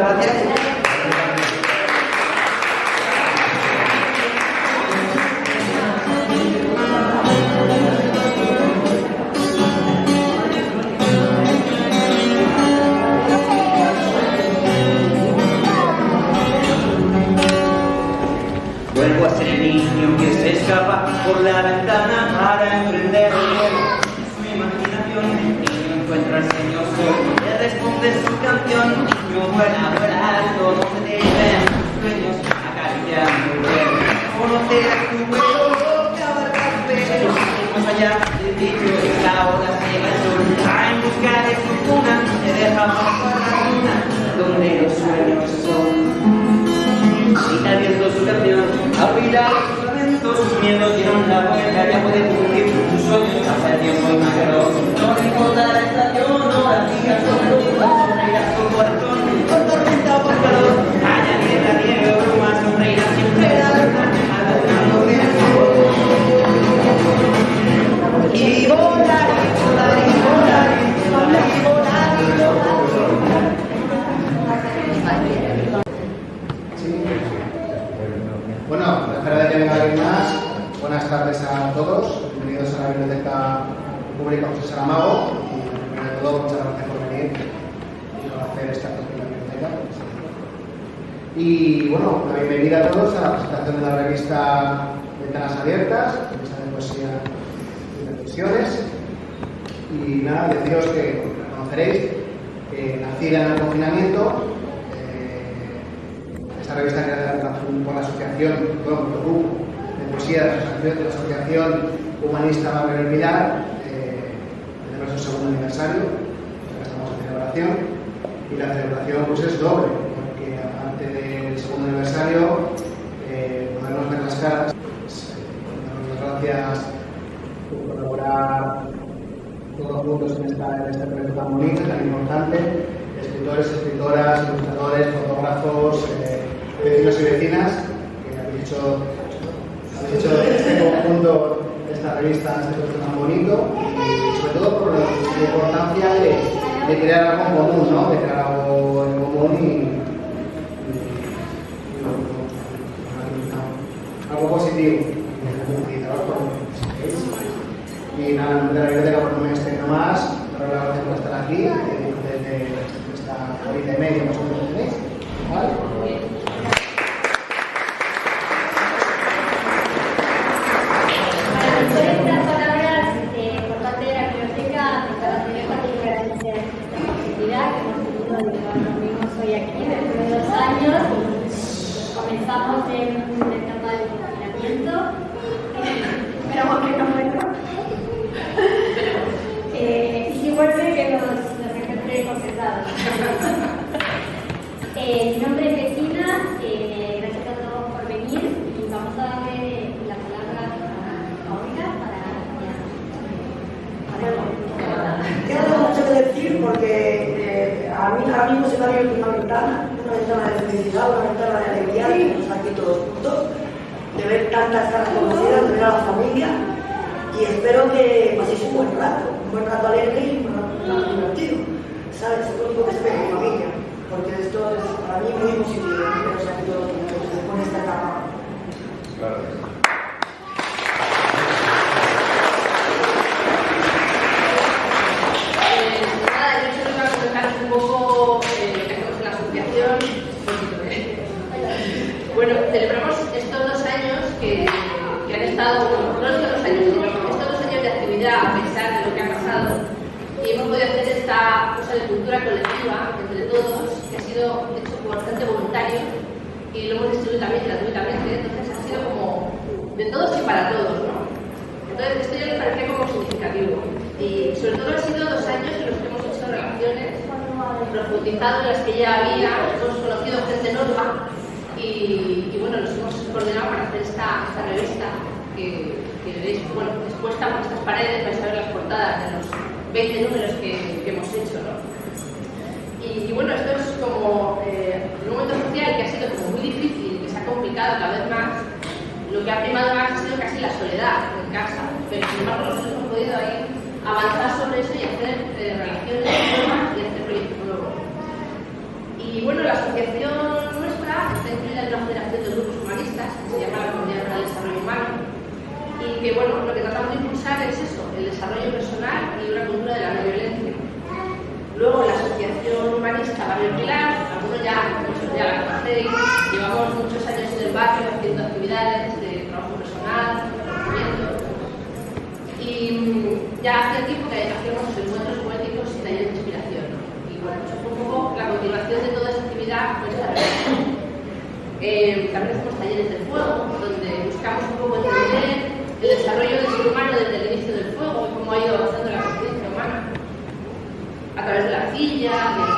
Muchas gracias. Fundación Humanista Manuel Pilar, eh, tenemos su segundo aniversario, estamos en celebración, y la celebración pues, es doble, porque aparte del segundo aniversario, eh, podernos ver las caras, pues, eh, las gracias por colaborar todos juntos en, esta, en este proyecto tan bonito, tan importante, escritores, escritoras, ilustradores, fotógrafos, eh, vecinos y vecinas, que habéis hecho de hecho, este conjunto, esta revista, ha sido tan bonito, sobre todo por la importancia de, crear algo en común, ¿no? De crear algo en común y, algo positivo. Y nada, de la biblioteca por no extendido más, pero la gracias por estar aquí, desde esta horita y media más o menos. todos juntos, de ver tantas caras conocidas, de ver a la familia y espero que paséis un buen rato, un buen rato alegre y un rato divertido. ¿Sabes? Es lo único que espero mi familia, porque esto es para mí muy positivo, ¿no? sea, que todo lo que pues, me esta etapa.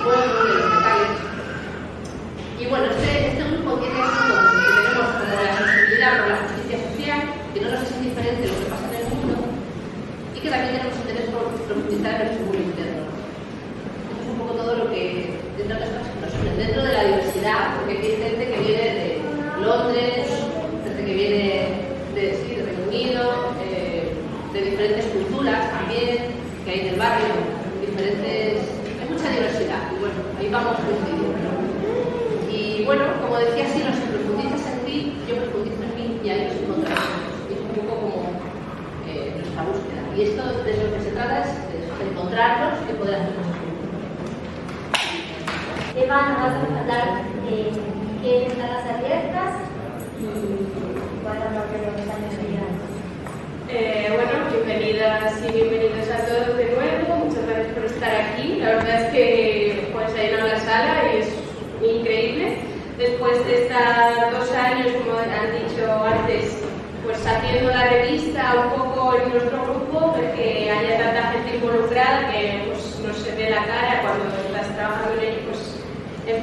pueblo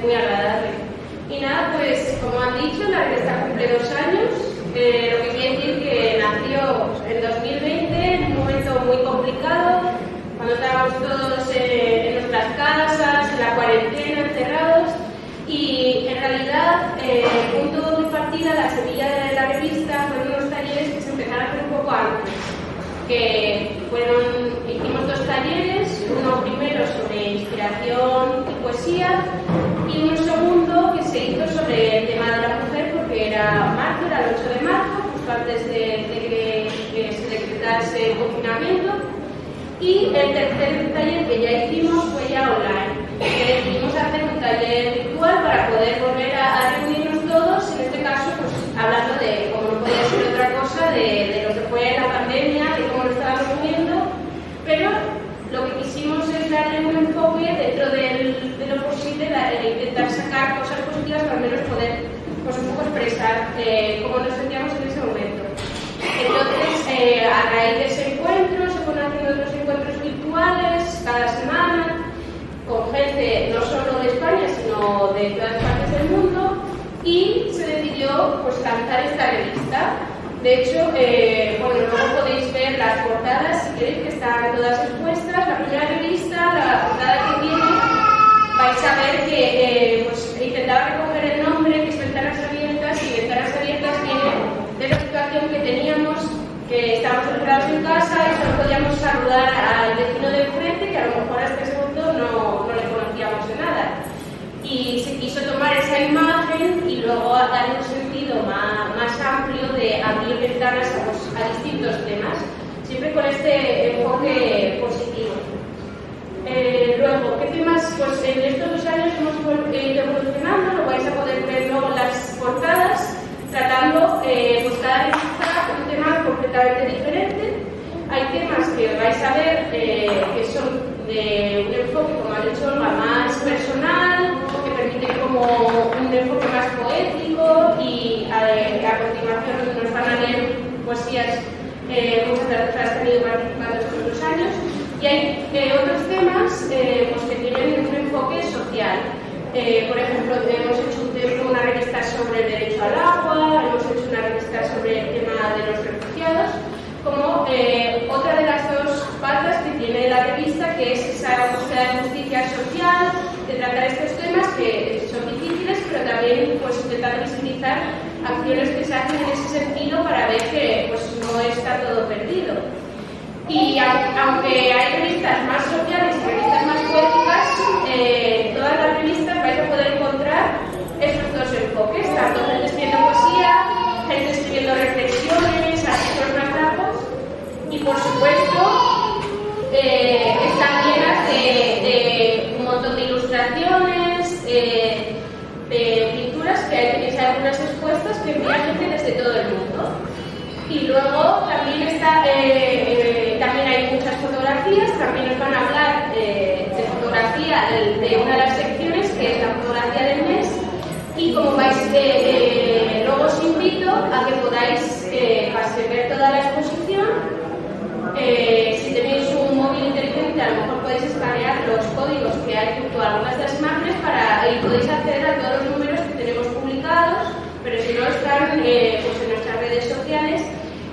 muy agradable. Y nada, pues como han dicho, la revista cumple dos años, eh, lo que quiere decir que nació en 2020, en un momento muy complicado, cuando estábamos todos eh, en nuestras casas, en la cuarentena, encerrados, y en realidad eh, punto de partida, la semilla de la revista, fueron unos talleres que se empezaron a hacer un poco antes, que fueron, hicimos dos talleres, uno primero sobre inspiración y poesía, y uno segundo que se hizo sobre el tema de la mujer, porque era marzo, era el 8 de marzo, justo antes de, de que se decretase el confinamiento. Y el tercer taller que ya hicimos fue ya online. Que decidimos hacer un taller virtual para poder volver a, a reunirnos todos, en este caso, pues hablando de, como no podía ser otra cosa, de, de lo que fue la pandemia, de cómo lo estábamos viviendo, pero lo que quisimos es darle un enfoque dentro del, de lo posible, la- de intentar sacar cosas positivas para al menos poder pues, un poco expresar eh, cómo nos sentíamos en ese momento. Entonces, eh, a raíz de ese encuentro, se fueron haciendo otros encuentros virtuales cada semana, con gente no solo de España, sino de todas partes del mundo, y se decidió pues, lanzar esta revista. De hecho, eh, bueno, luego podéis ver las portadas, si queréis, que están todas expuestas. La primera revista, la portada que tiene, vais a ver que eh, pues, intentaba recoger el nombre, que es Ventanas Abiertas, y Ventanas Abiertas viene de que teníamos, que estábamos encerrados en casa y solo podíamos saludar al vecino de enfrente, que a lo mejor hasta ese punto no, no le conocíamos de nada. Y se quiso tomar esa imagen y luego darle un sentido más, más amplio de abrir ventanas a, a distintos temas, siempre con este enfoque positivo. Eh, luego, ¿qué temas? Pues en estos dos años hemos ido evolucionando, lo vais a poder ver luego en las portadas, tratando eh, pues cada tema completamente diferente. Hay temas que vais a ver eh, que son de un enfoque, como ha dicho Olga, más personal, que permiten como un enfoque más poético y eh, a continuación nos van a leer poesías eh, muchas de las que has tenido participando estos dos años. Y hay eh, otros temas eh, pues, que tienen un enfoque social. Eh, por ejemplo, hemos hecho una revista sobre el derecho al agua, hemos hecho una revista sobre el tema de los como eh, otra de las dos patas que tiene la revista, que es esa búsqueda de justicia social, de tratar estos temas que son difíciles, pero también pues, intentar visibilizar acciones que se hacen en ese sentido para ver que pues, no está todo perdido. Y au- aunque hay revistas más sociales y revistas más poéticas, eh, todas las revistas por supuesto, eh, están llenas de, un montón de ilustraciones, eh, de pinturas, que hay algunas expuestas que envía gente desde todo el mundo. Y luego también, está, eh, eh, también hay muchas fotografías, también nos van a hablar de fotografía de, de una de las secciones, que es la fotografía del mes, y como vais, luego os invito a que podáis ver toda la exposición si tenéis un móvil inteligente, a lo mejor podéis escanear los códigos que hay junto a algunas de las imágenes para, y podéis acceder a todos los números que tenemos publicados, pero si no están pues en nuestras redes sociales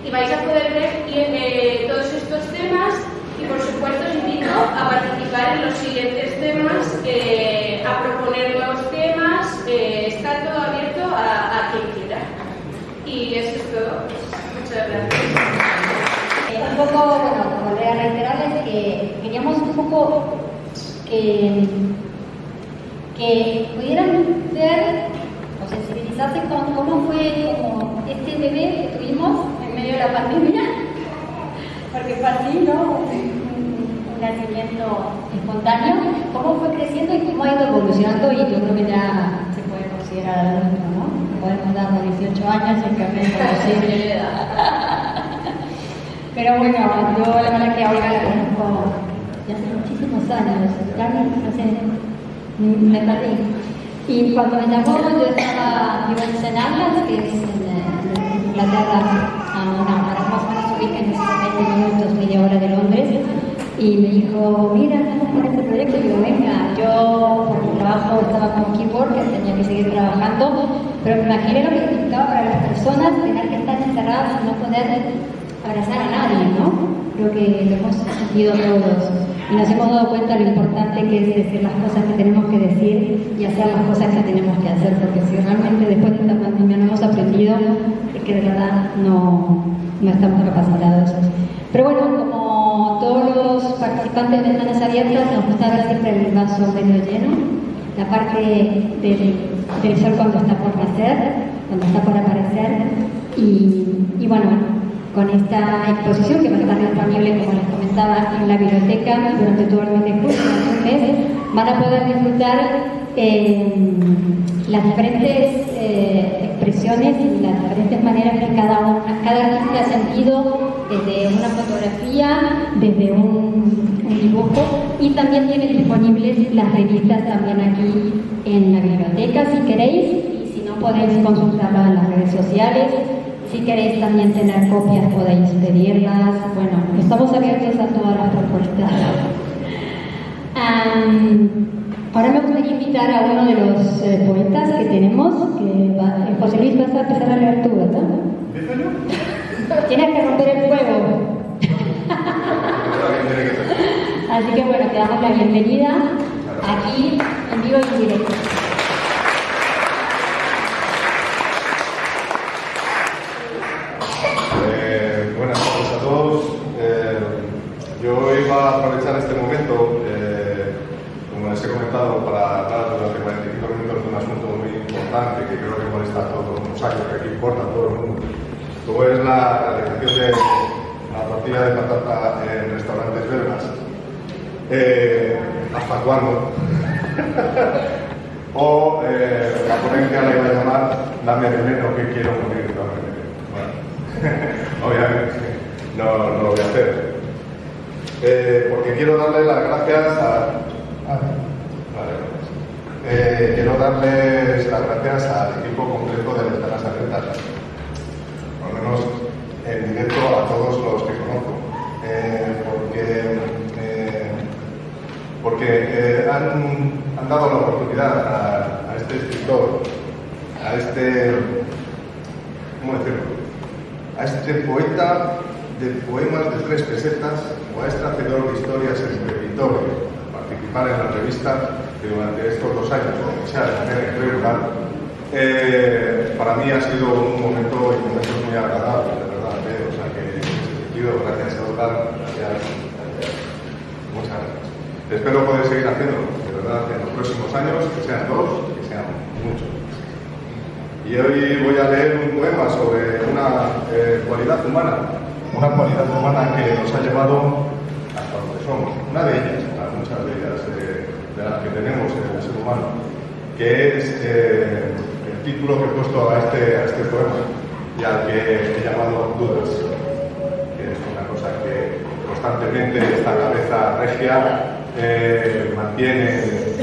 y vais a poder ver eh, todos estos temas y por supuesto os invito a participar en los siguientes temas, eh, a proponer nuevos temas, eh, está todo abierto a, a, quien quiera. Y eso es todo. Muchas gracias. Un poco, bueno, volver a reiterarles que queríamos un poco que, que pudieran ver o sensibilizarse con cómo fue como este bebé que tuvimos medio de la pandemia, porque fue así, ¿no? Un, nacimiento espontáneo, cómo fue creciendo y cómo ha ido evolucionando y yo creo que ya se puede considerar adulto, ¿no? Podemos darnos 18 años en cambio posible Pero bueno, yo la verdad que ahora la conozco ya hace muchísimos años, ya no sé, me perdí. Y cuando me llamó, yo estaba, vivo en St. que es en Inglaterra, para más o menos ubica en 20 minutos, media hora de Londres, y me dijo, mira, con este proyecto, y digo, venga, yo por mi trabajo estaba como keyboard, que tenía que seguir trabajando, pero me imaginé lo que significaba para las personas tener que estar encerradas y no poder abrazar a nadie, ¿no? Creo que lo hemos sentido todos y nos hemos dado cuenta de lo importante que es decir las cosas que tenemos que decir y hacer las cosas que tenemos que hacer, porque si realmente después de esta pandemia no hemos aprendido, es que de verdad no, no estamos capacitados. Pero bueno, como todos los participantes de Ventanas Abiertas, nos gusta ver siempre el vaso medio lleno, la parte del, del sol cuando está por nacer, cuando está por aparecer, y, y bueno, con esta exposición que va a estar disponible, como les comentaba, en la biblioteca durante todo el mes de julio, van a poder disfrutar eh, las diferentes eh, expresiones y las diferentes maneras que cada, una, cada artista ha sentido desde una fotografía, desde un, un, dibujo y también tienen disponibles las revistas también aquí en la biblioteca si queréis y si no podéis consultarlas en las redes sociales si queréis también tener copias podéis pedirlas. Bueno, estamos abiertos a todas las propuestas. ahora me gustaría invitar a uno de los eh, poetas que tenemos, que va, eh, José Luis vas a empezar a leer tú, ¿verdad? Tienes que romper el fuego. Así que bueno, te damos la bienvenida aquí en vivo y en directo. a aprovechar este momento, eh, como les he comentado, para hablar durante 45 minutos de un asunto muy importante que creo que molesta a todos los años, que aquí importa a todo el mundo, como es la realización de la tortilla de patata en restaurantes belgas. Eh, ¿Hasta cuándo? o eh, la ponencia la iba a llamar Dame veneno que quiero morir, obviamente no, no lo voy a hacer. Eh, porque quiero darle las gracias a... eh, quiero darles las gracias al equipo completo de Ventanas Abiertas, por lo menos en directo a todos los que conozco, eh, porque, porque han, han, dado la oportunidad a, a este escritor, a este, ¿cómo decirlo? A este poeta de poemas de tres pesetas o a este hacedor de historias en territorio, participar en la revista que durante estos dos años, aunque sea de manera irregular, eh, para mí ha sido un momento y momentos muy agradables, de verdad. ¿eh? O sea que en ese sentido, gracias a Oscar, gracias, gracias, muchas gracias. Espero poder seguir haciéndolo, de verdad, en los próximos años, que sean dos, que sean muchos. Y hoy voy a leer un poema sobre una eh, cualidad humana una cualidad humana que nos ha llevado hasta donde somos. Una de ellas, muchas de ellas, de, las que tenemos en el ser humano. que es eh, el título que he puesto a este, a este poema y al que he llamado Dudas, que es una cosa que constantemente esta cabeza regia eh, mantiene eh,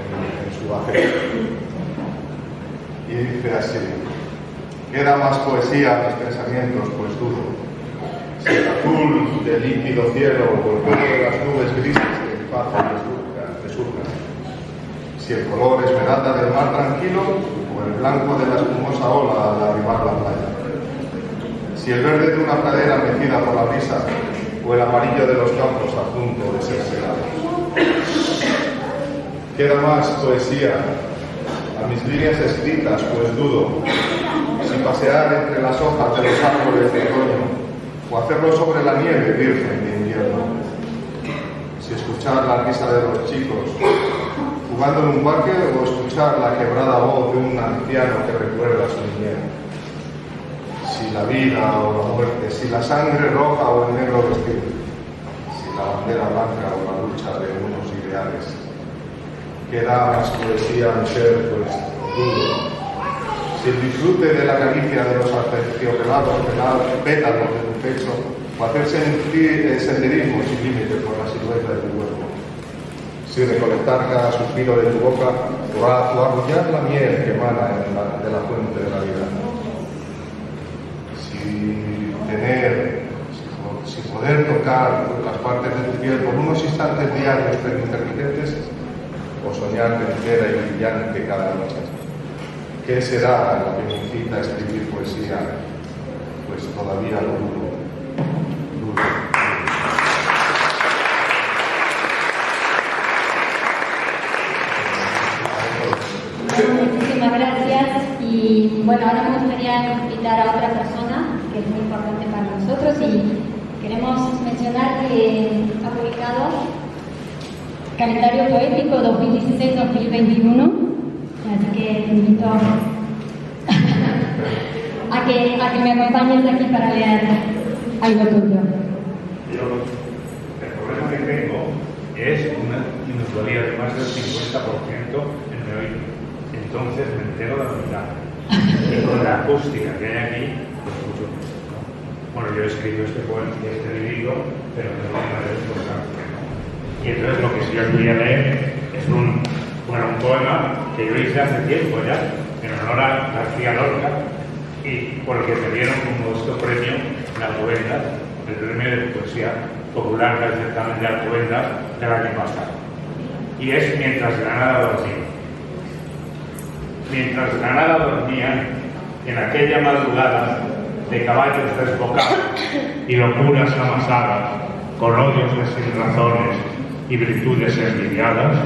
en, en su afecto. Y dice así, queda más poesía a mis pensamientos, pues dudo. El azul del líquido cielo o el vuelo de las nubes grises que mi paz. Si el color esmeralda del mar tranquilo o el blanco de la espumosa ola al arribar la playa. Si el verde de una pradera mecida por la brisa o el amarillo de los campos a punto de ser segados. Queda más poesía a mis líneas escritas, pues dudo si pasear entre las hojas de los árboles de otoño o hacerlo sobre la nieve virgen de invierno. Si escuchar la risa de los chicos jugando en un parque o escuchar la quebrada voz de un anciano que recuerda su niñez. Si la vida o la muerte, si la sangre roja o el negro vestido, si la bandera blanca o la lucha de unos ideales. Queda más poesía en ser, pues, dudo. El disfrute de la caricia de los aterciopelados pétalos de tu pecho o hacer senderismo sin límite por la silueta de tu cuerpo si recolectar cada suspiro de tu boca o, arrullar la miel que emana de la fuente de la vida. Si tener, si, poder tocar las partes de tu piel por unos instantes diarios pero intermitentes o soñar entera y brillante cada noche. ¿Qué será lo que me incita a escribir poesía? Pues todavía lo dudo. dudo. Muchísimas gracias y bueno, ahora me gustaría invitar a otra persona que es muy importante para nosotros y queremos mencionar que ha publicado Calendario Poético 2016-2021, así te invito a que, a que me acompañes aquí para leer algo tuyo. Yo, el problema que tengo es una minusvalía de más del 50% en mi oído. Entonces me entero de la mitad. Y con la acústica que hay aquí, pues mucho menos. ¿no? Bueno, yo he escrito este poema, este libro, pero no una responsabilidad. Y entonces lo que sí os voy a leer es un, bueno, un poema que yo hice hace tiempo ya, en honor a García Lorca, y por el que me dieron un modesto premio en Alcobendas, el premio de poesía popular del certamen de del año pasado. Y es Mientras Granada dormía. Mientras Granada dormía, en aquella madrugada de caballos desbocados y locuras amasadas, con odios de sin razones y virtudes envidiadas,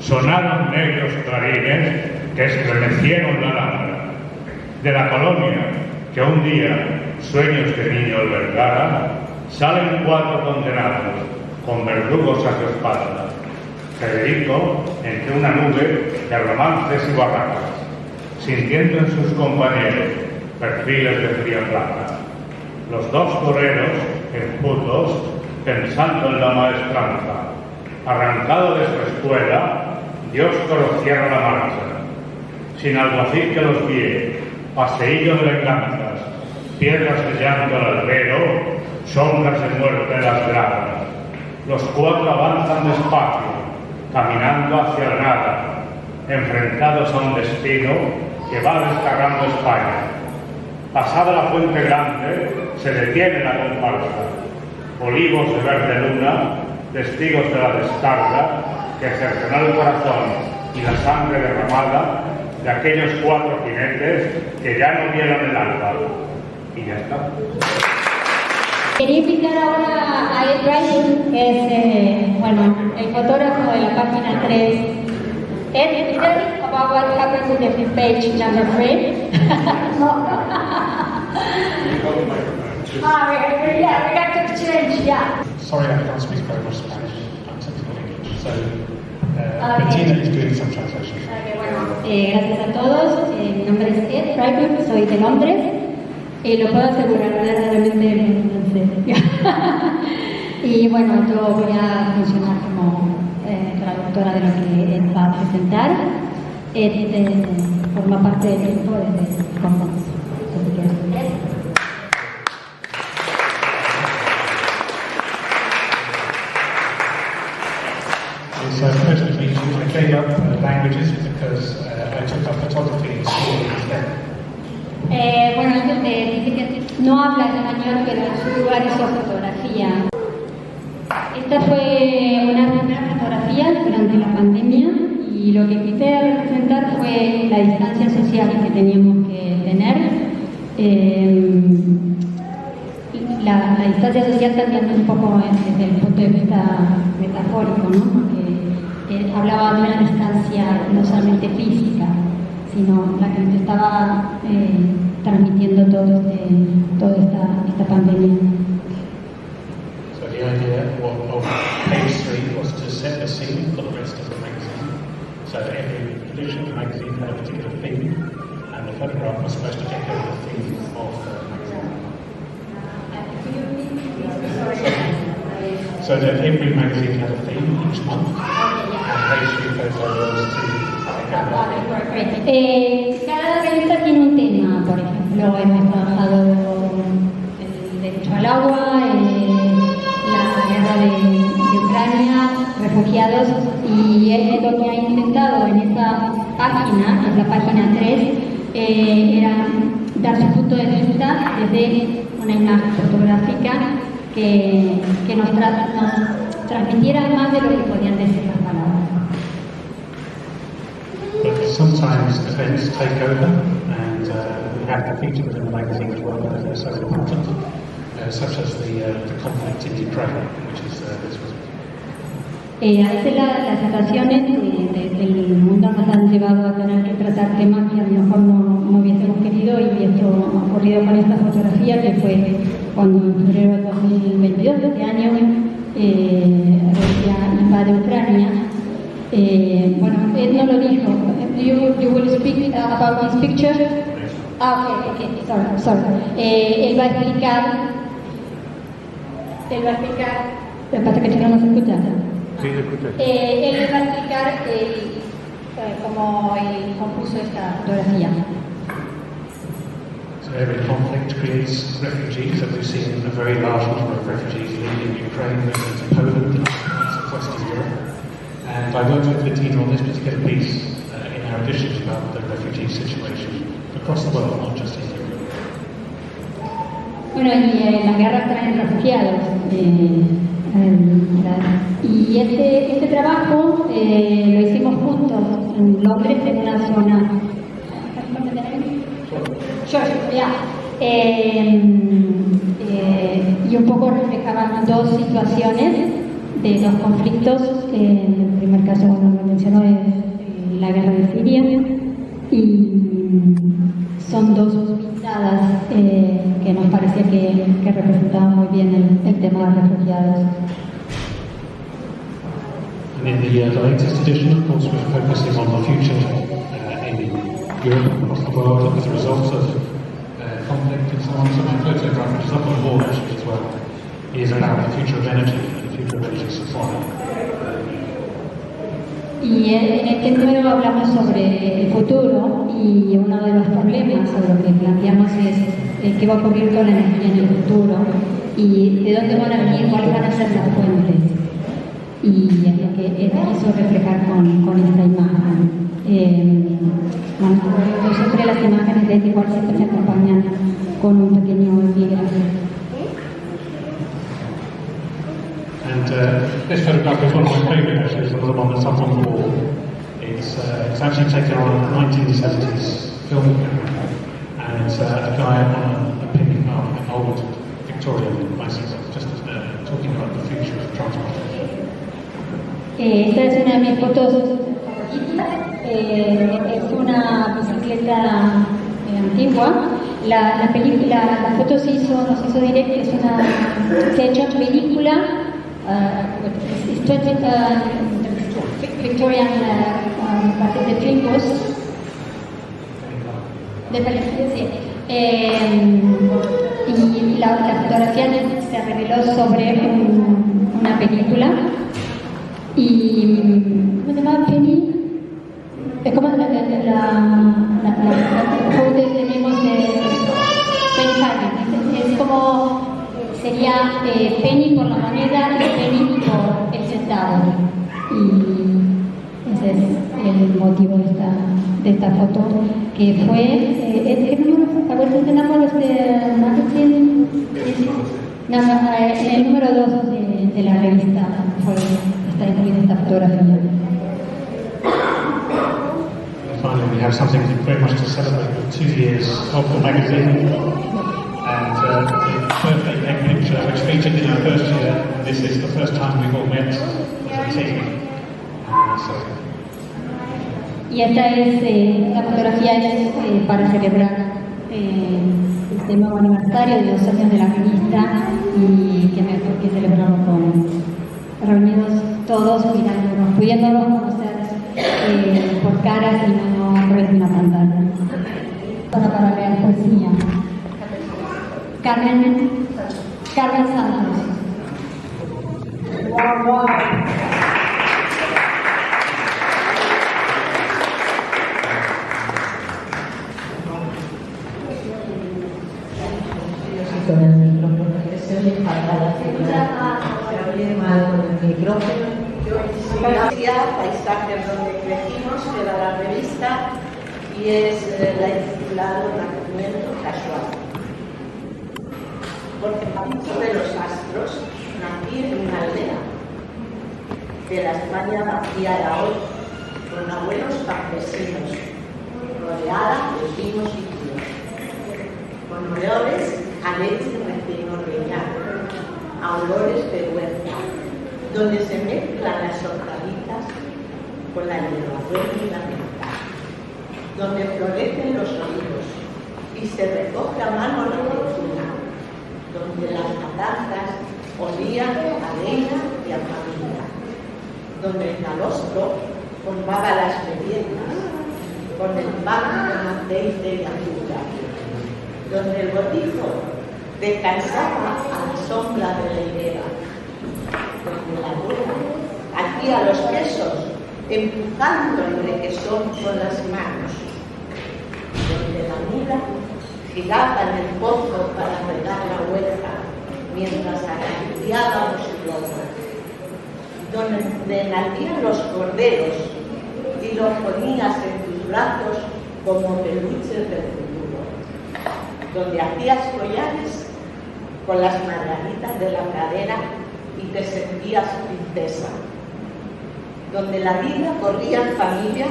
sonaron negros clarines que estremecieron la lámpara. De la colonia que un día sueños de niño albergara, salen cuatro condenados con verdugos a su espalda. Federico entre una nube de romances y barracas, sintiendo en sus compañeros perfiles de fría plata. Los dos toreros, enjutos, pensando en la maestranza. Arrancado de su escuela, Dios cierra la marcha. Sin alguacil que los guíe, paseillo de venganzas, piedras de llanto al albero, sombras de muerte en las gradas. Los cuatro avanzan despacio, caminando hacia la nada, enfrentados a un destino que va descargando España. Pasada la Fuente Grande, se detiene la comparsa. Olivos de verde luna, testigos de la descarga que cercenó el corazón y la sangre derramada de aquellos cuatro jinetes que ya no vieron el alba. Y ya está. Quería invitar ahora a Ed Ryan, que es eh, bueno, el fotógrafo de la página 3. Ed, you tell about what happens in the page number 3? ah, we, yeah, we got to change, yeah. Sorry, I can't speak very much Spanish. I'm typical English. So, uh, Okay. Bettina is doing some translation. Ok, bueno, eh, gracias a todos. Eh, mi nombre es Ed Freiberg, soy de Londres. Y lo puedo asegurar, verdaderamente no sé. y bueno, yo voy a funcionar como eh, traductora de lo que él va a presentar. este, forma parte del equipo desde el gave up languages because uh, I took up photography in school instead. Eh, bueno, que no habla español, pero en su lugar hizo fotografía. Esta fue una primera fotografía durante la pandemia y lo que quise representar fue la distancia social que teníamos que tener. Eh, la, la distancia social también un poco desde el punto de vista metafórico, ¿no? Porque eh, hablaba de una distancia no solamente física, sino la que nos estaba eh, transmitiendo todo este, toda esta, esta pandemia. So the idea of, page three was to set the scene for the rest of the magazine. So that every edition of the magazine had a particular theme, and the photograph was supposed to echo the theme of the magazine. So that every magazine had a theme each month, Eh, cada revista tiene un tema, por ejemplo, hemos trabajado el derecho al agua, la guerra de, Ucrania, refugiados, y eh, lo que ha intentado en esa página, es la página 3, eh, era dar su punto de vista desde una imagen fotográfica que, que nos, tra- nos transmitiera más de lo que podían decir las palabras. Sometimes events take over, and uh, we have to feature them in the magazine as well because they're so important, uh, such as the, uh, the conflict in Ukraine, which is uh, this was. Eh, a veces la- las situaciones de- del mundo nos han llevado a tener que tratar temas que a lo mejor no, no hubiésemos querido y esto ha ocurrido con esta fotografía que fue cuando en febrero de 2022 de este año eh, Rusia invade Ucrania. Eh, bueno, él no lo dijo. You, you will speak about this picture? Ah, ok, ok, sorry, sorry. Eh, él va a explicar, él va a explicar, lo que pasa es que no se escucha. Eh, él va a explicar el, eh, cómo él compuso esta fotografía. Every conflict creates refugees, and we've seen a very large number of refugees leaving Ukraine, moving to Poland, and across Western Europe. And I worked with Bettina on this particular piece uh, in our editions about the refugee situation across the world, not just in Europe. Bueno, y eh, la guerra trae refugiados. y este, este trabajo eh, lo hicimos juntos en Londres, en una zona. Georgia, ya. Em, eh, y un poco reflejaban dos situaciones de dos conflictos. Eh, en el primer caso, bueno, lo mencionó, es eh, la guerra de Siria. Y son dos pintadas eh, que nos parecía que, que representaban muy bien el, el tema de los refugiados. And in the, uh, latest edition, of course, we're focusing on the future The of uh, is about the future of energy. Y en este número hablamos sobre el futuro y uno de los problemas o lo que planteamos es qué va a ocurrir con la energía en el futuro y de dónde van a venir, cuáles van a ser las fuentes. Y es que quiso reflejar con, con esta imagen. Eh, bueno, yo siempre las imágenes de este igual siempre se acompañan con un pequeño epígrafe. And uh, this photograph is one of my favourite actually, it's another one that's up on the wall. It's, uh, it's actually taken on a 1970s film camera, and it's uh, a guy on a, a picnic uh, an old Victorian bicycle, just uh, talking about the future of transportation. Eh, esta es una de mis fotos. Eh, es una bicicleta eh, antigua. La, la, película, la foto se hizo, no se hizo directa, es una, se ha hecho película. Uh, it's 20, Victorian de Fingers. De. Eh, y la, fotografía se reveló sobre un- una película y motivo de esta, de esta foto, que fue, eh, ¿qué número fue? ¿A ver tenemos este? No, no, el número 2 de, la revista está incluida esta fotografía. Finally, we have something very much to celebrate two years of the magazine. And uh, the birthday cake picture, which featured in our first year, this is the first time we've all met as. Uh. Y esta es, eh, la fotografía para celebrar eh, este nuevo aniversario de los años de la revista y que mejor que celebrarlo con reunidos todos, mirándonos, pudiéndonos conocer eh, por caras y no a través de una pantalla. Para, para leer poesía. Carmen, Carmen Santos. Oye mal con el micrófono. Gracia, paisajes donde crecimos, que la revista, y es eh, la intitulado Nacimiento Casual. Porque de los astros nací en una aldea de la España vaciada hoy, con abuelos campesinos, rodeada de vinos y tíos, con olores a olores de huerta, donde se mezclan las hortalizas con la hierbabuena y la menta, donde florecen los olivos y se recoge a mano la fortuna, donde las matanzas olían a leña y a familia, donde el calostro formaba las meriendas con el pan aceite y azúcar, donde el botijo descansaba a la sombra de la higuera. Abuela hacía los quesos empujando el requesón con las manos, donde la mula giraba en el pozo para regar la huerta mientras acariciábamos su lomo, donde nacían los corderos y los ponías en tus brazos como peluches del futuro, donde hacías collares con las margaritas de la cadera y te sentías princesa, donde la vida corría en familia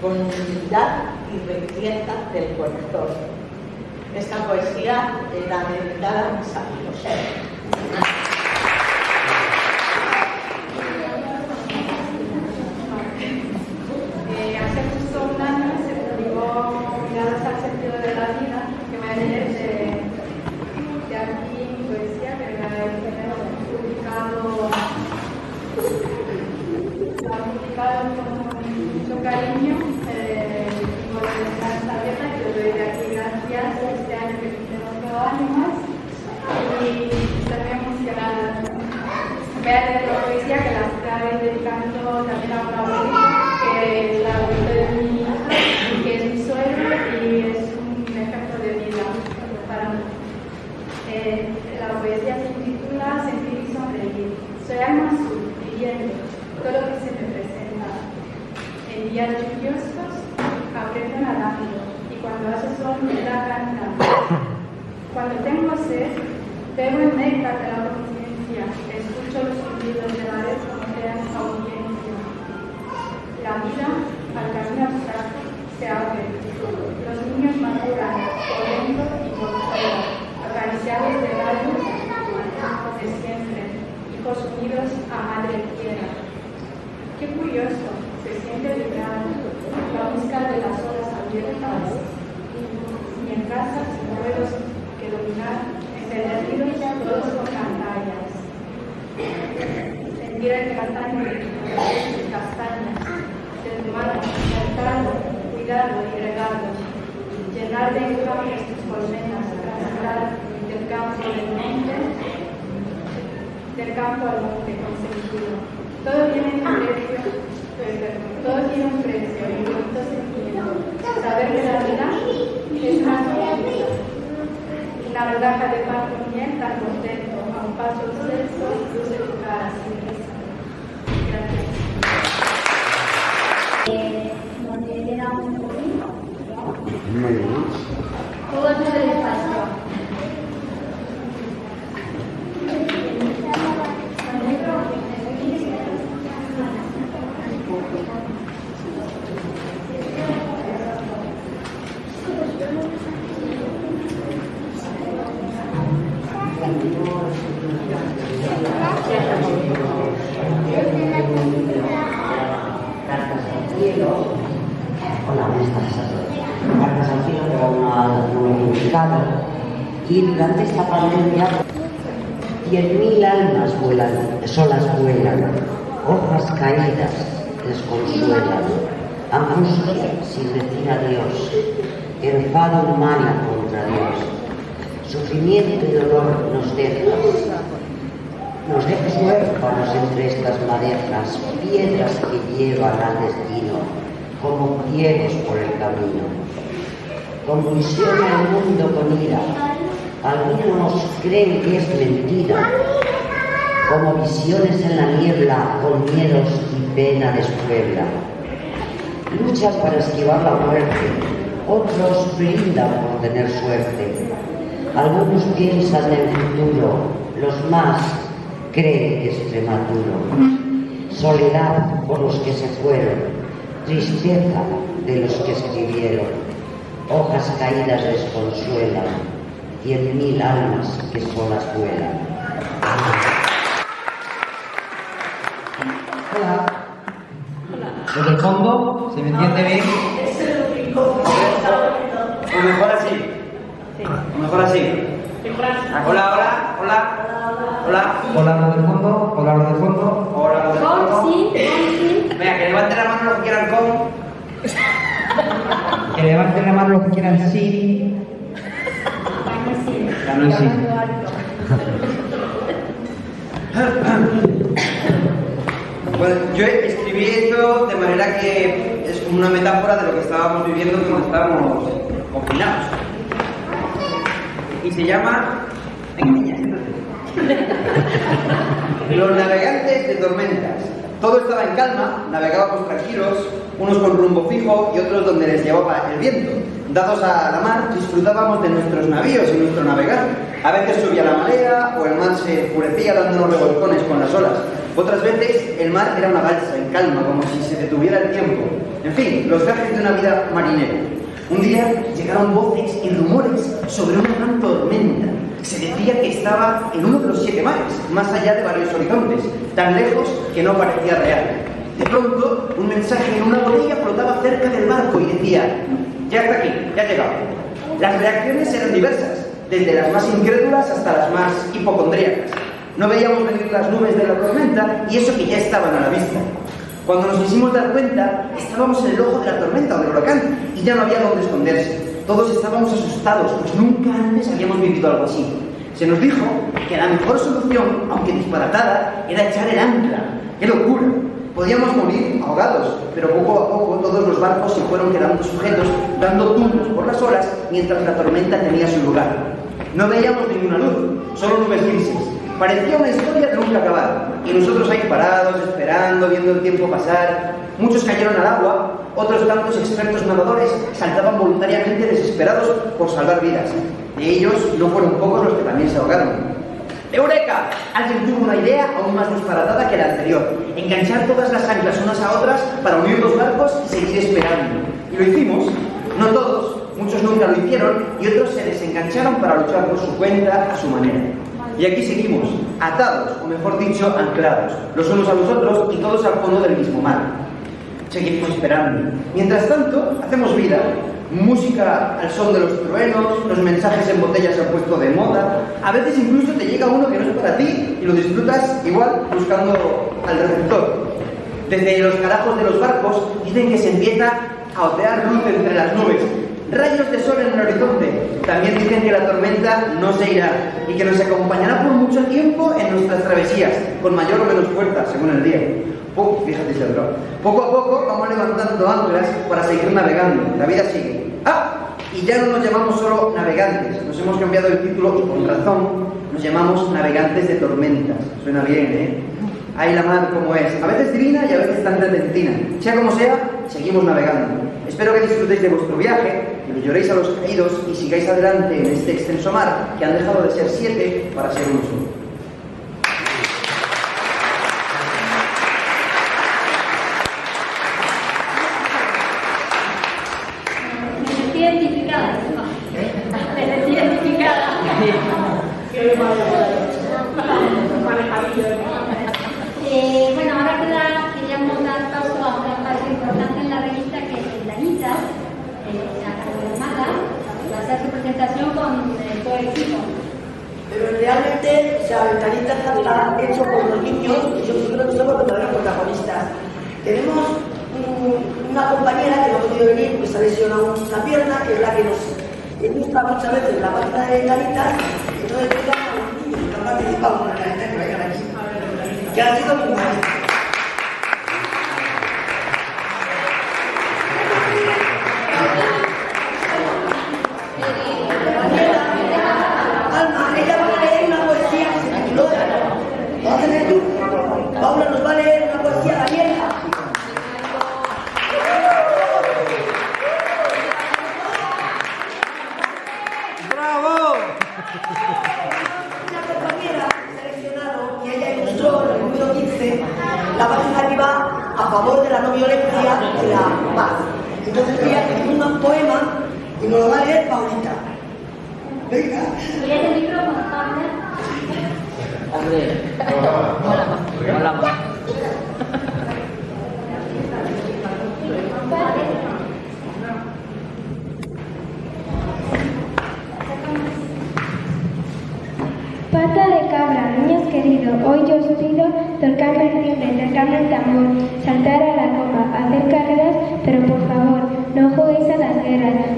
con humildad y riqueza del corazón. Esta poesía era dedicada a mis amigos. cuidado y regalos, llenar de infames tus colmenas para del campo del monte, del campo al monte consentido. Todo tiene un precio, todo tiene un precio y bonito sentimiento. Saber que la vida es más la rodaja de pan con miel tan contento, a un paso del sol, luce tu cara sin ¿no? Muy bien. Todo el despacio. Cartas al cielo. Hola, buenas tardes a todos. Cartas al cielo que aún no no he publicado. Y durante esta pandemia, 10.000 almas vuelan, solas vuelan, hojas caídas desconsuelan, angustia sin decir adiós, contra Dios, sufrimiento y dolor nos dejas, nos dejas huérfanos entre estas madejas, piedras que llevan al destino, como ciegos por el camino. Convulsiona el mundo con ira, algunos creen que es mentira, como visiones en la niebla, con miedos y pena despuebla. Luchan para esquivar la muerte, otros brindan por tener suerte. Algunos piensan en el futuro, los más creen que es prematuro. Soledad por los que se fueron, tristeza de los que escribieron. Hojas caídas desconsuelan, cien mil almas que solas vuelan. Hola. Desde el fondo, ¿se me entiende bien? O mejor así. O mejor así. Hola, hola, hola. Hola. Hola, lo del fondo. Hola, lo del fondo. Hola, lo del Con, fondo. sí, con, sí. Venga, que levanten la mano los que quieran con. Que levanten la mano los que quieran sí. Ganó sí. Bueno, yo escribí esto de manera que es como una metáfora de lo que estábamos viviendo cuando estábamos confinados. Y se llama. Venga, niña. Los navegantes de tormentas. Todo estaba en calma, navegábamos tranquilos, unos con rumbo fijo y otros donde les llevaba el viento. Dados a la mar, disfrutábamos de nuestros navíos y nuestro navegar. A veces subía la marea o el mar se enfurecía dándonos revolcones con las olas. Otras veces el mar era una balsa en calma, como si se detuviera el tiempo. En fin, los viajes de una vida marinera. Un día llegaron voces y rumores sobre una gran tormenta. Se decía que estaba en uno de los siete mares, más allá de varios horizontes, tan lejos que no parecía real. De pronto, un mensaje en una botella flotaba cerca del barco y decía, ya está aquí, ya ha llegado. Las reacciones eran diversas, desde las más incrédulas hasta las más hipocondríacas. No veíamos venir las nubes de la tormenta y eso que ya estaban a la vista. Cuando nos quisimos dar cuenta, estábamos en el ojo de la tormenta o del huracán y ya no había dónde esconderse. Todos estábamos asustados, pues nunca antes habíamos vivido algo así. Se nos dijo que la mejor solución, aunque disparatada, era echar el ancla. ¡Qué locura! Podíamos morir ahogados, pero poco a poco todos los barcos se fueron quedando sujetos, dando tumbos por las olas mientras la tormenta tenía su lugar. No veíamos ninguna luz, solo nubes grises. Parecía una historia de nunca acabar. Y nosotros ahí parados, esperando, viendo el tiempo pasar. Muchos cayeron al agua, otros tantos expertos nadadores saltaban voluntariamente desesperados por salvar vidas. De ellos no fueron pocos los que también se ahogaron. ¡Eureka! Alguien tuvo una idea aún más disparatada que la anterior. Enganchar todas las anclas unas a otras para unir los barcos y seguir esperando. Y lo hicimos. No todos, muchos nunca lo hicieron y otros se desengancharon para luchar por su cuenta, a su manera. Y aquí seguimos, atados, o mejor dicho, anclados, los unos a los otros y todos al fondo del mismo mar. Seguimos esperando. Mientras tanto, hacemos vida. Música al son de los truenos, los mensajes en botellas se han puesto de moda. A veces incluso te llega uno que no es para ti y lo disfrutas igual buscando al receptor. Desde los carajos de los barcos dicen que se empieza a otear luz entre las nubes. Rayos de sol en el horizonte. También dicen que la tormenta no se irá y que nos acompañará por mucho tiempo en nuestras travesías, con mayor o menos fuerza, según el día. Poco, a poco vamos levantando anclas para seguir navegando. La vida sigue. ¡Ah! Y ya no nos llamamos solo navegantes. Nos hemos cambiado el título y con razón nos llamamos navegantes de tormentas. Suena bien, ¿eh? Ahí la mar como es, a veces divina y a veces tan repentina. Sea como sea, seguimos navegando. Espero que disfrutéis de vuestro viaje, que lo lloréis a los caídos y sigáis adelante en este extenso mar que han dejado de ser siete para ser uno solo.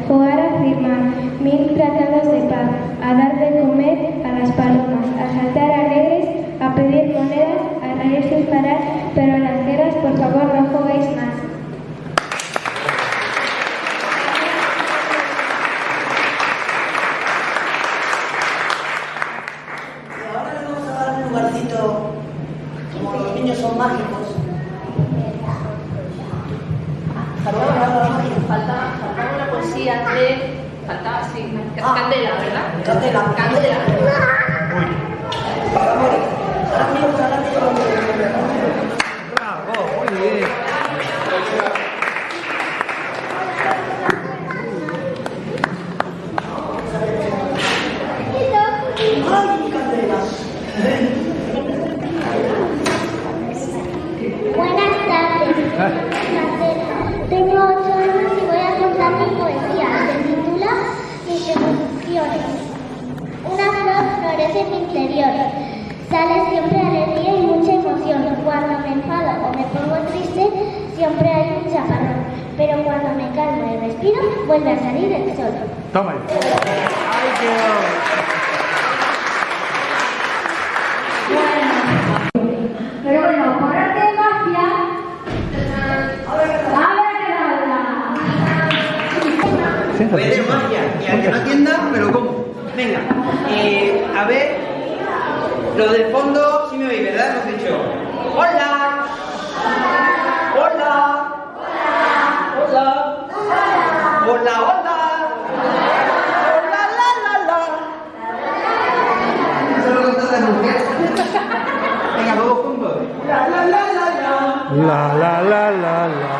jugar a firmar, mil tratados de paz, a dar de comer a las palomas, a saltar La la la la la.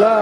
La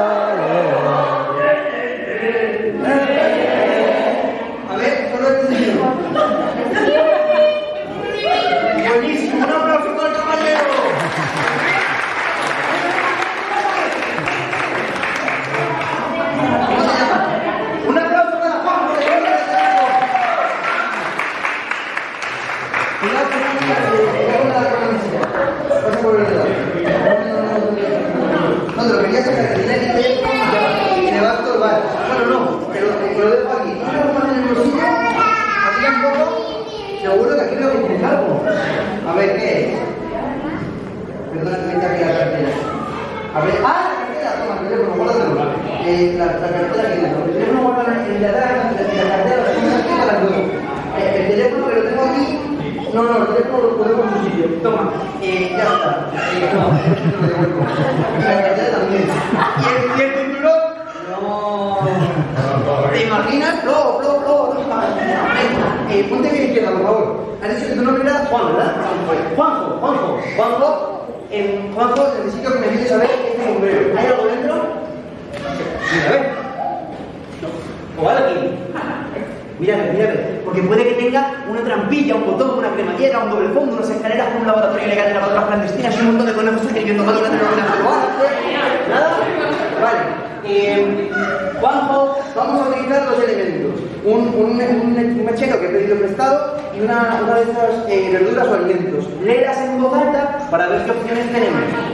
la cartera, luego. Eh, el teléfono que lo tengo aquí, no, no, el teléfono lo pongo en su sitio. Toma, eh, ya está. Eh, no, lo devuelvo. Y la cartera también. Y el, cinturón, no. ¿Te imaginas? Flo, Flo, Flo, eh, ponte bien izquierda, por favor. Has dicho que tu nombre era Juan, ¿verdad? Juanjo, Juanjo, Juanjo. Juanjo necesito que me ayudes a ver este sombrero. ¿Hay algo dentro? Mira, a ver. No. O algo aquí. Mírame, mírame. Porque puede que una trampilla, un botón, una cremallera, un doble fondo, unas escaleras un laboratorio ilegal de lavadoras clandestinas y un montón de conejos escribiendo máquinas de ordenador. ¿Nada? Vale. Eh, Juanjo, vamos a utilizar dos elementos. Un, un, mechero que he pedido prestado y una, una de estas eh, verduras o alimentos. Léelas en voz alta para ver qué opciones tenemos.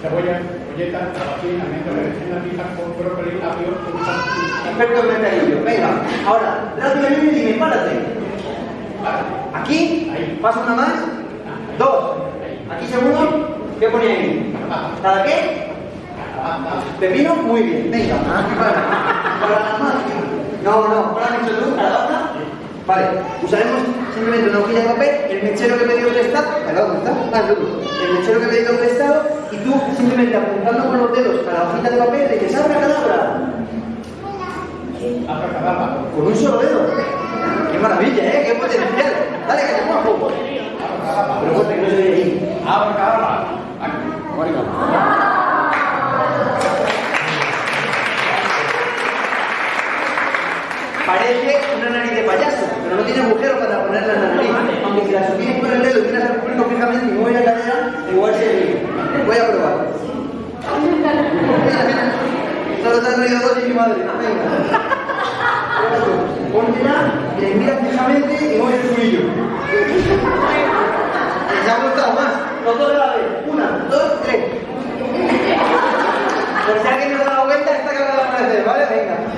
Cebolla, colleta, calabacín, almendra, berenjena, pija, con brócoli, apio, Experto en mercadillo. Venga, ahora, rápidamente dime, párate. Aquí, pasa una más. Dos. Aquí seguro, ¿qué pone ahí? ¿Cada qué? Pepino, muy bien. Venga, para. Para las más. No, no, para mucho luz, calabaza. Vale, usaremos simplemente una hojilla de papel, el mechero que he pedido prestado. El mechero que he pedido prestado y tú simplemente apuntando con los dedos a la hojita de papel de que salga cadabra. Con un solo dedo. Qué maravilla, ¿eh? Qué potencial. Dale, que te muevo. Pero fuerte, que no se ve ahí. Abracadabra. Parece una nariz de payaso, pero no tiene agujero para ponerla en la nariz. Aunque si la sostienes con el dedo y miras al público fijamente y mueves la cadera, igual se. Voy a probar. Mira, mira. Solo te han reído dos y mi madre. Venga. Póntela, le miras fijamente y mueves el culillo. Les ha gustado más. Los dos a la vez. Una, dos, tres. Por si alguien no da la vuelta, esta que va a aparecer, ¿vale? Venga.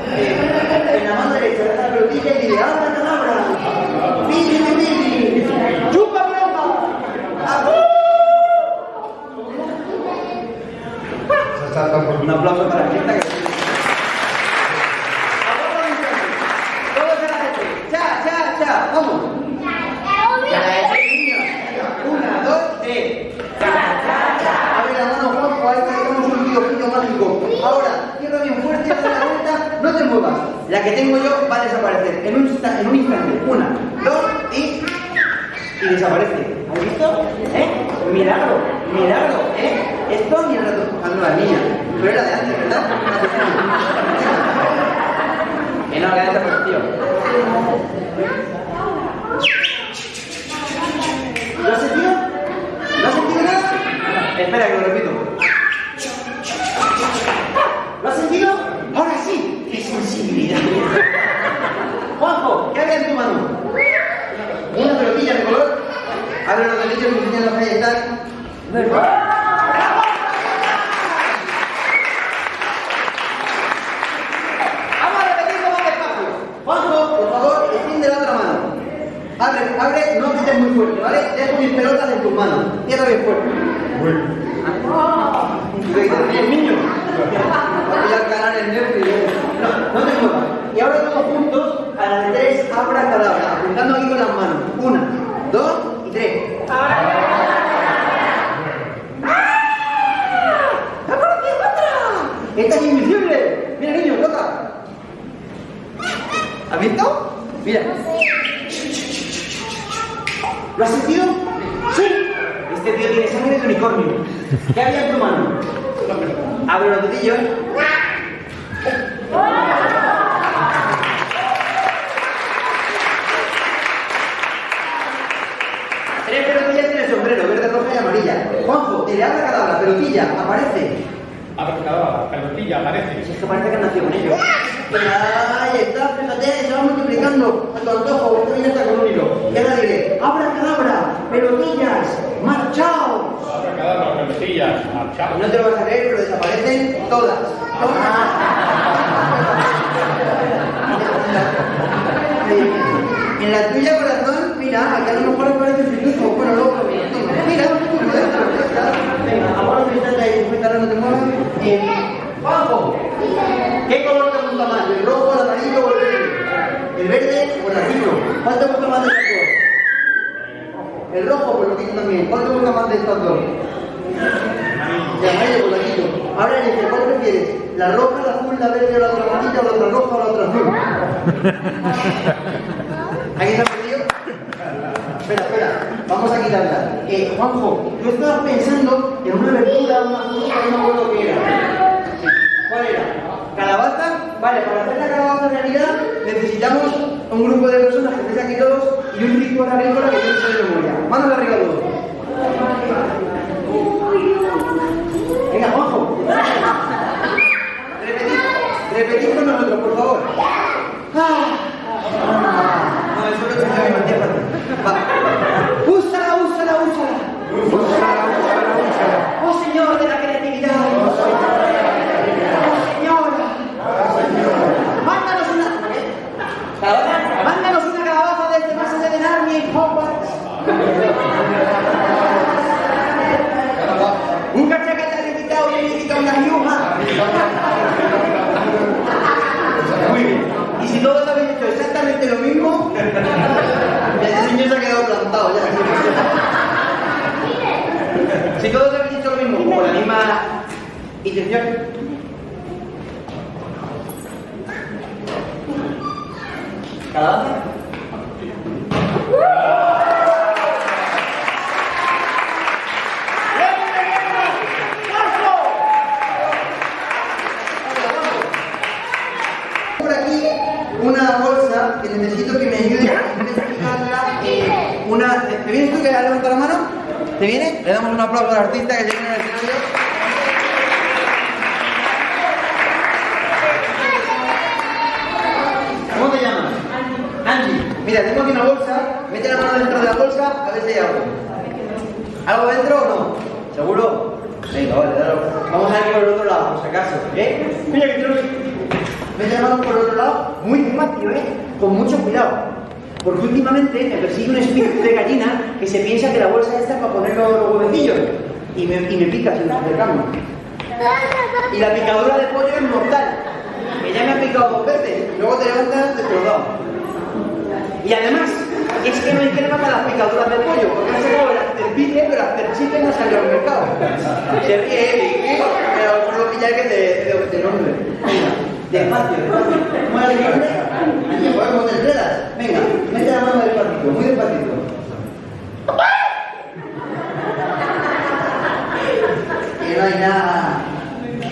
En la mano derecha, deja la y dile, ¡abra, cadabra! ¡Pili, pili, pili! ¡Chupa, broma! Un aplauso para la gente que... ¡Vamos! Ya, ese niño. Una, dos, tres. Abre la mano, Juanjo, ahí tenemos un videojuego mágico. Ahora, cierra bien fuerte, dale la vuelta, no te muevas. La que tengo yo va a desaparecer en un, en un instante. Una, dos y... y desaparece. ¿Has visto? ¿Eh? Milagro, milagro, ¿eh? Esto empujando a la niña. Pero era de antes, ¿verdad? Que no, que ha desaparecido. ¿Lo has sentido? ¿No has sentido nada? Espera, que lo repito. ¿Lo has sentido? Ahora sí. ¡Qué sensibilidad! Juanjo, ¿qué había en tu mano? Una pelotilla de color. Abre los deditos y enseñan los ahí están. Vamos a repetirlo más despacio. Juanjo, por favor, extiende la otra mano. Abre, abre, no quites muy fuerte, ¿vale? Dejo mis pelotas en tus manos. Cierra bien fuerte. Bien, niño. Voy a ganar el nervio. No, no te muevas. Y ahora juntos, a la de tres, abra cadabra, apuntando aquí con las manos. Una, dos y tres. ¡Apareció otra! ¡Esta es invisible! Mira, niño, toca. ¿Has visto? Mira. ¿Lo has sentido? Sí. Este tío tiene sangre de unicornio. ¿Qué había en tu mano? Abre los dedillos. Tres pelotillas en el sombrero, verde, roja y amarilla. Juanjo, te le habla cadabra, pelotilla, aparece. Abracadabra. Pelotilla, aparece. Si es que parece que han nacido con ellos. Ahí está, fíjate, se va multiplicando a tu antojo, esto viene hasta con un hilo. Y ahora diré, abra cadabra, pelotillas, marchaos. Abracadabra, pelotillas, marchado. No te lo vas a creer, pero desaparecen todas. En la tuya, corazón, mira, aquí a lo mejor aparece el pitufo. Bueno, luego, venga, ahora que estás ahí, ahora no te muevas. Eh, Juanjo, ¿qué color te gusta más? ¿El rojo, el amarillo o el verde? ¿El verde o el azul? ¿Cuál te gusta más de estos dos? El rojo, pues lo quito también. ¿Cuál te gusta más de estos dos? El amarillo, pues lo quito. Ahora, Enrique, ¿cuál prefieres? ¿La roja, la azul, la verde o la otra amarilla o la otra roja o la otra azul? ¿Alguien se ha perdido? Espera, espera, vamos a quitarla. Eh, Juanjo, yo estaba pensando en una verdura, una fruta, no me acuerdo qué era. ¿Cuál era? ¿Calabaza? Vale, para hacer la calabaza en realidad necesitamos un grupo de personas que estéis aquí todos y un ritual agrícola que no sé de memoria. Manos arriba todos. Venga, Juanjo. Repetid, repetid con nosotros, por favor. Ah. No, eso lo Úsala, úsala, úsala. Úsala, úsala, úsala. Oh Señor de la creatividad. Oh Señora. Mándanos una. ¿Calabaza? Mándanos una calabaza desde más allá del Army en Hogwarts. Un cachacata le quita o le quita una yuja. Muy bien. Y si todos habéis hecho exactamente lo mismo, el señor se ha quedado plantado ya. Si todos habéis hecho lo mismo, con la misma intención. ¿Calabaza? por aquí una bolsa que necesito que me ayude a investigarla. eh, una, ¿Te vienes tú que has levantado la mano? ¿Te viene? Le damos un aplauso al artista que llega en el escenario. ¿Cómo te llamas? Angie. Mira, tengo aquí una bolsa. Mete la mano dentro de la bolsa a ver si hay algo. ¿Algo dentro o no? ¿Seguro? Venga, vale, dale. Vamos a ir por el otro lado, por si acaso. ¿Eh? Mira que tengo Mete la mano por el otro lado, muy despacio, ¿eh? Con mucho cuidado. Porque últimamente me persigue un espíritu de gallina que se piensa que la bolsa esta es para poner los, los huevecillos. Y me, y me pica si nos acercamos. Y la picadura de pollo es mortal. Que ya me ha picado dos veces. Luego te levantas destrozado. Y además, es que no hay crema para las picaduras de pollo, porque han sacado el afterpique, pero afterchicken no salió al mercado. Se Eric, pero por lo pillar que de, de, de nombre. Despacio, despacio. El nombre, y podemos. Venga, mete la mano despacito, muy despacito. Que no hay nada,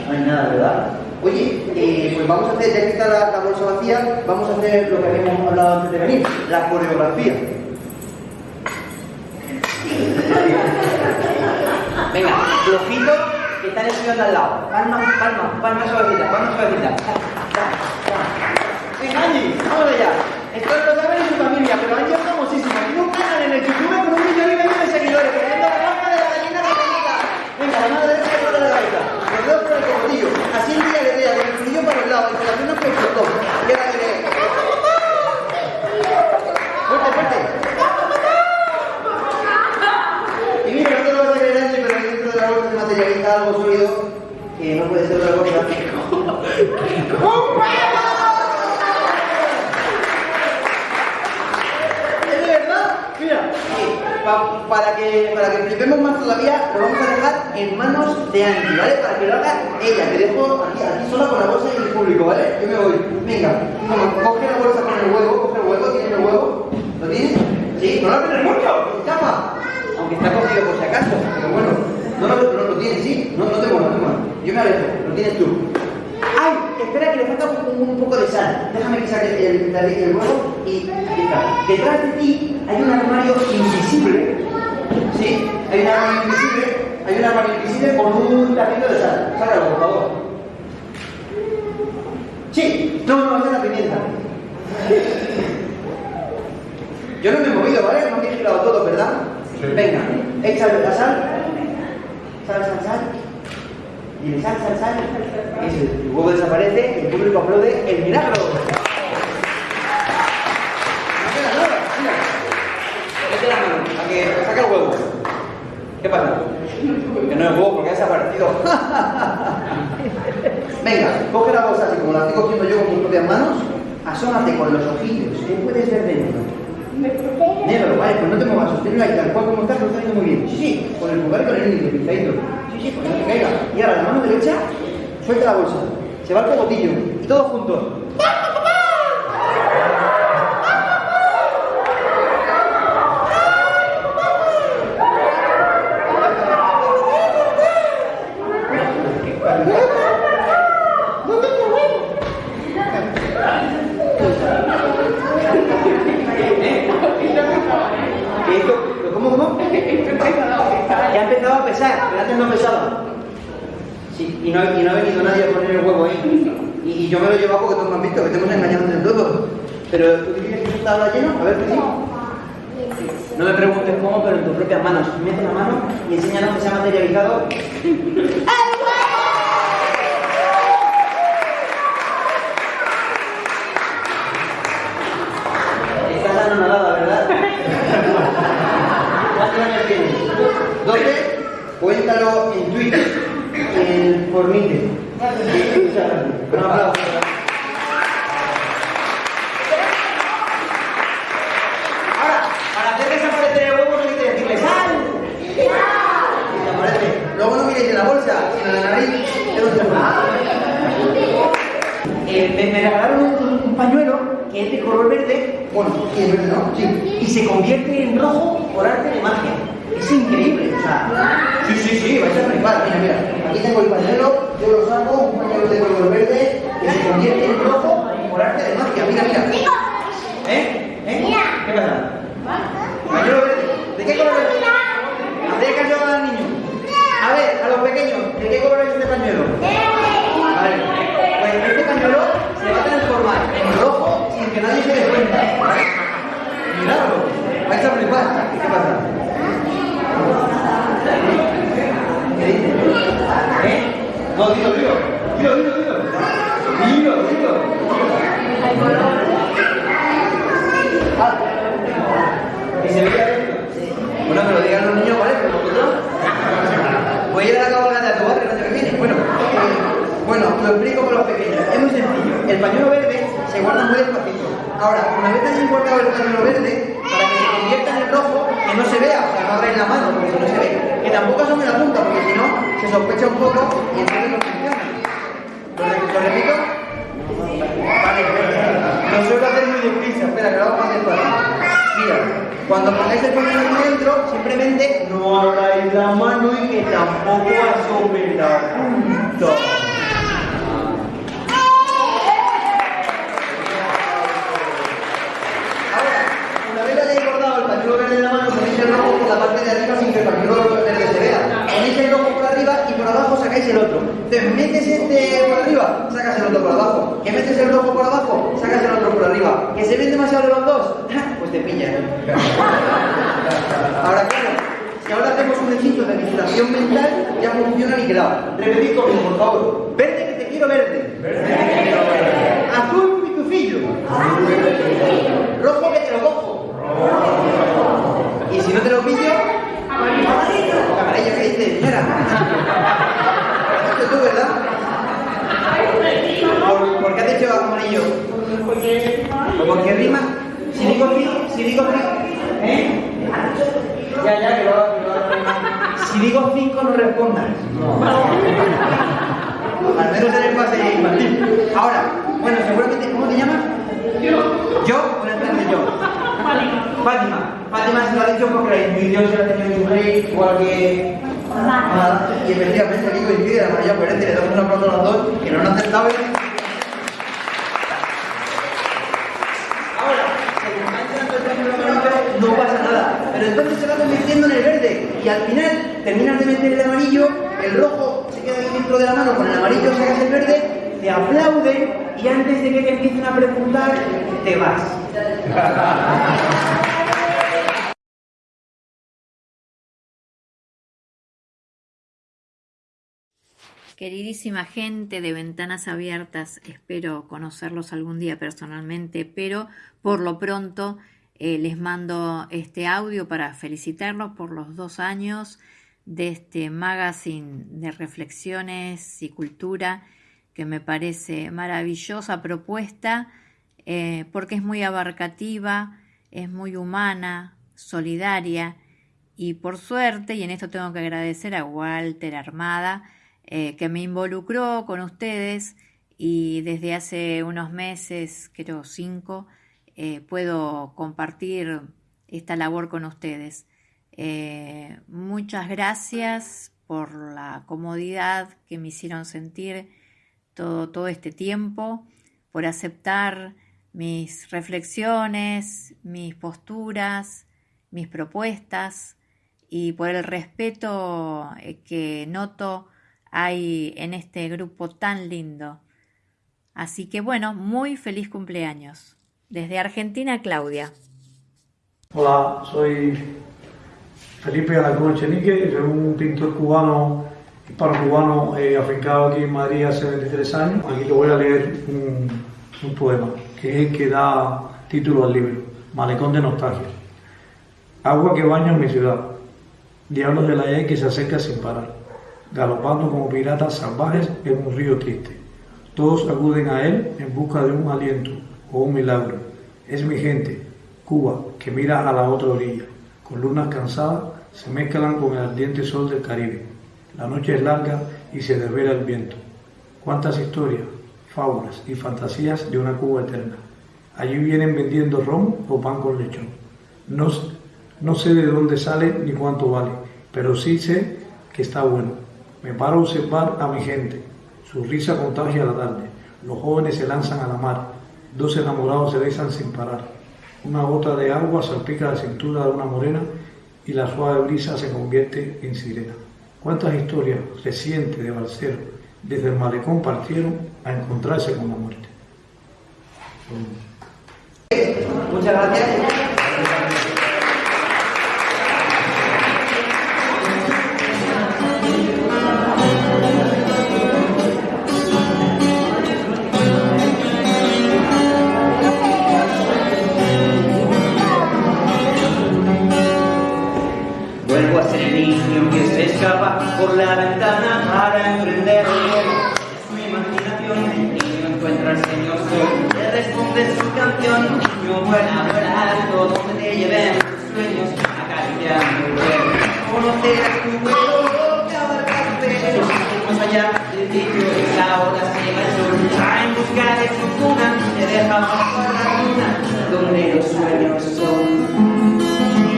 no hay nada, ¿verdad? Oye, eh, pues vamos a hacer, ya que está la, bolsa vacía, vamos a hacer lo que habíamos hablado antes de venir, la coreografía. Venga, flojito, que están estudiando al lado. Palma, palma, palma suavecita, palma suavecita. Venga, Angie, vamos allá. Esto lo saben en su familia, pero Angie es famosísima. Tiene un canal en el YouTube con un millón y medio de seguidores, poniendo la marca de la gallina católica. Venga, la mano derecha y la de la cabeza. Los dedos por el cogotillo. Así el día que vea, con el por el le... Fuerte, fuerte. Y mira, no vas a ahí dentro de la bolsa materializa algo sólido que no puede ser otra cosa. ¡Un que, para que flipemos más todavía, lo vamos a dejar en manos de Angie, ¿vale? Para que lo haga ella. Te dejo aquí, aquí sola con la bolsa y el público, ¿vale? Yo me voy. Venga, bueno, coge la bolsa con el huevo, coge el huevo, ¿tienes el huevo? ¿Lo tienes? Sí, no lo tienes mucho, escapa. Aunque está cogido por si acaso, pero bueno, no lo, no lo tienes, ¿sí? No, no te muevas, no. Yo me alejo, lo tienes tú. ¡Ay! Espera que le falta un, un poco de sal. Déjame que saque el, el, el huevo y está. Detrás de ti hay un armario invisible. ¿Sí? Hay un armario invisible. Hay un armario invisible con un tapito de sal. Sácalo, por favor. Sí. No, no, es la pimienta. Yo no me he movido, ¿vale? No me he girado todo, ¿verdad? Venga, échale la sal. Sal, sal, sal. Y sal, sal, sal. Eso, el huevo desaparece y el público aplaude el milagro. No queda nada, mira. Mete la mano, a que saca el huevo. ¿Qué pasa? Que no es huevo porque ha desaparecido. bolsas y como la estoy cogiendo yo con mis propias manos, asómate con los ojillos. ¿Qué puedes ver dentro? Negro, vale, pues no te muevas, sosténlo ahí, tal cual como estás, lo estás haciendo muy bien. Sí, sí, con el pulgar y con el índice, pintadito. Sí, sí, que no te caiga. Y ahora la mano derecha, suelta la bolsa. Se va el cogotillo. Y todos juntos. No, dilo, dilo. Dilo, dilo, dilo. Dilo, dilo. Ah. ¿Y se veía? Bueno, que lo digan los niños, ¿vale? Pero. Voy a ir a la cabalgata de tu barrio el año que viene. Bueno, bueno, lo explico para los pequeños. Es muy sencillo. El pañuelo verde se guarda muy despacito. Ahora, una vez hayáis guardado el pañuelo verde, para que se convierta en el rojo, que no se vea, o sea, no abráis la mano, porque no se ve. Que tampoco asome la punta, porque si no, se sospecha un poco y entonces no funciona. ¿Lo, re- lo repito? Vale, lo suelo hacer muy deprisa. Espera, que lo hago más despacio. Mira, cuando pongáis el pañuelo aquí dentro, simplemente no abráis la mano y que tampoco asome la punta. Una vez hayáis cortado el pañuelo verde de la mano, ponéis el rojo por la parte de arriba sin que el pañuelo verde se vea. Ponéis el rojo por arriba y por abajo sacáis el otro. Entonces, metes este por arriba, sacas el otro por abajo. Que metes el rojo por abajo, sacas el otro por arriba. Que se ven demasiado de los dos, pues te pillan. Ahora, claro, si ahora hacemos un hechizo de distracción mental, ya funciona niquelado. Repetid conmigo, por favor. Verde que te quiero verde. Azul pitufillo. Rojo que te lo cojo. Y si no te lo pillo, amarillo que dices, mira. Esto tú, ¿verdad? ¿Por, por qué has dicho amarillo? Porque rima. Si digo sí, si digo sí, ¿eh? Ya, ya, que lo hago, que lo hago. Si digo cinco, no respondas. Al menos en el pase infantil. Ahora, bueno, seguramente, ¿cómo te llamas? Yo. ¿Yo? Buenas tardes, yo. Fátima. Fátima se lo ha dicho porque la intuición se la ha tenido un rey, igual que... Nada. Y efectivamente aquí coincide la mayor coherencia. Le damos un aplauso a los dos que no han acertado. Ahora, entrando el pañuelo amarillo, no pasa nada. Pero entonces se va convirtiendo en el verde. Y al final terminas de meter el amarillo, el rojo se queda ahí dentro de la mano, con el amarillo sacas el verde, te aplauden y antes de que te empiecen a preguntar, te vas. Queridísima gente de Ventanas Abiertas, espero conocerlos algún día personalmente, pero por lo pronto eh, les mando este audio para felicitarlos por los dos años de este magazine de reflexiones y cultura que me parece maravillosa propuesta eh, porque es muy abarcativa, es muy humana, solidaria y por suerte, y en esto tengo que agradecer a Walter Armada, eh, que me involucró con ustedes y desde hace unos meses, creo cinco, eh, puedo compartir esta labor con ustedes. Eh, muchas gracias por la comodidad que me hicieron sentir todo, todo este tiempo, por aceptar mis reflexiones, mis posturas, mis propuestas y por el respeto que noto hay en este grupo tan lindo. Así que bueno, muy feliz cumpleaños. Desde Argentina, Claudia. Hola, soy Felipe Alarcón Chenique, soy un pintor cubano, hispano-cubano, eh, afincado aquí en Madrid hace 23 años. Aquí te voy a leer un, poema, que es el que da título al libro, Malecón de Nostalgia. Agua que baña en mi ciudad, diablos de la ley que se acerca sin parar, galopando como piratas salvajes en un río triste. Todos acuden a él en busca de un aliento o un milagro. Es mi gente, Cuba, que mira a la otra orilla. Con lunas cansadas se mezclan con el ardiente sol del Caribe. La noche es larga y se desvela el viento. Cuántas historias, fábulas y fantasías de una Cuba eterna. Allí vienen vendiendo ron o pan con lechón. No, no sé de dónde sale ni cuánto vale, pero sí sé que está bueno. Me paro a observar a mi gente. Su risa contagia la tarde. Los jóvenes se lanzan a la mar. Dos enamorados se besan sin parar. Una gota de agua salpica la cintura de una morena y la suave brisa se convierte en sirena. ¿Cuántas historias recientes de Balcero desde el malecón partieron a encontrarse con la muerte? Muchas gracias. Por la ventana para emprender el mi imaginación, el niño encuentra al señor. Sol, le responde su canción. Niño, vuela, vuela alto, donde te lleven tus sueños, acariciando el. Conocerás tu vuelo, que abarca tu pelo, más allá del sitio, la hora se va el sol, va en busca de su cuna, te deja bajo la luna, donde los sueños son.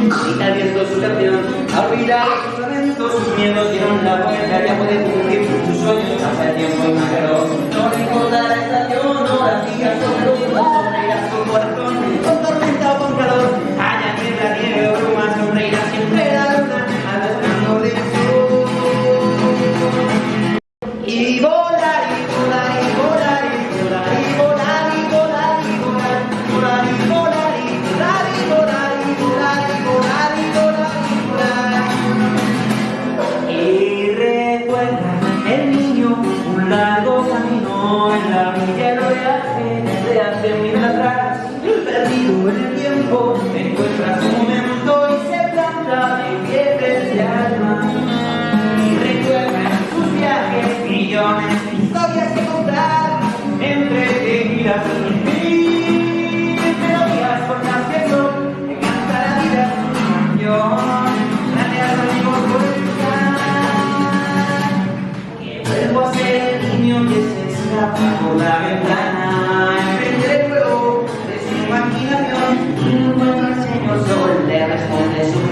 Grita el viento su canción, abrirá sus lamentos, sus miedos dieron la vuelta, ya puede cumplir sus sueños, el tiempo y mágaro. No le importa la estación, horas, días, sobre